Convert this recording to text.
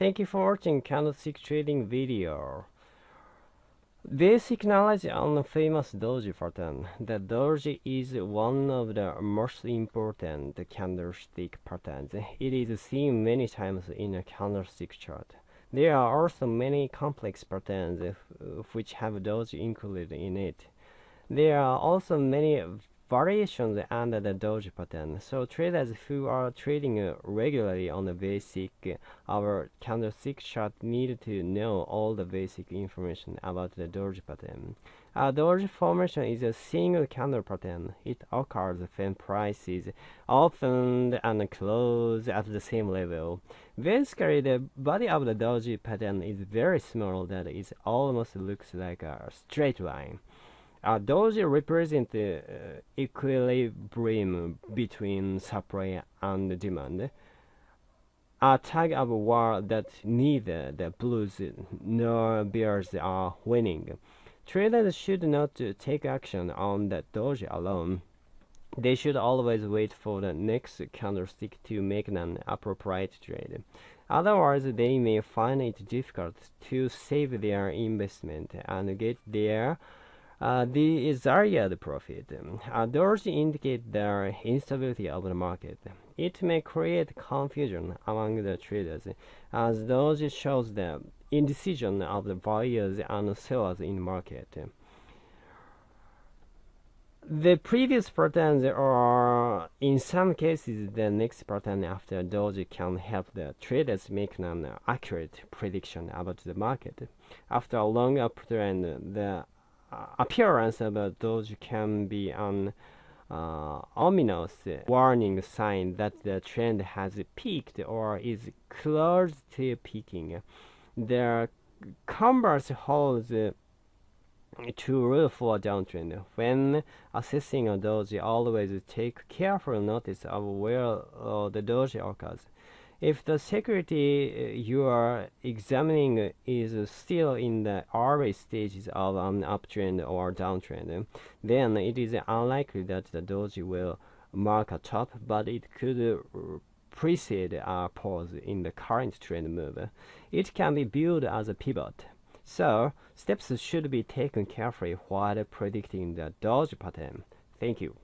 Thank you for watching candlestick trading video. Basic knowledge on the famous doji pattern. The doji is one of the most important candlestick patterns. It is seen many times in a candlestick chart. There are also many complex patterns uh, which have doji included in it. There are also many variations under the doji pattern. So traders who are trading regularly on the basic our candlestick chart need to know all the basic information about the doji pattern. A doji formation is a single candle pattern. It occurs when prices open and close at the same level. Basically, the body of the doji pattern is very small that it almost looks like a straight line. Uh, those represent the uh, equilibrium between supply and demand. A tug of war that neither the bulls nor bears are winning. Traders should not take action on the doji alone. They should always wait for the next candlestick to make an appropriate trade. Otherwise, they may find it difficult to save their investment and get their uh, the desired profit. Uh, those indicate the instability of the market. It may create confusion among the traders, as those shows the indecision of the buyers and sellers in the market. The previous patterns or in some cases the next pattern after doji can help the traders make an accurate prediction about the market. After a long uptrend, the appearance of a doji can be an uh, ominous warning sign that the trend has peaked or is close to peaking. The converse holds true for a downtrend. When assessing a doji, always take careful notice of where uh, the doji occurs. If the security uh, you are examining is still in the early stages of an uptrend or downtrend, then it is unlikely that the doji will mark a top, but it could precede a pause in the current trend move. It can be viewed as a pivot. So, steps should be taken carefully while predicting the doji pattern. Thank you.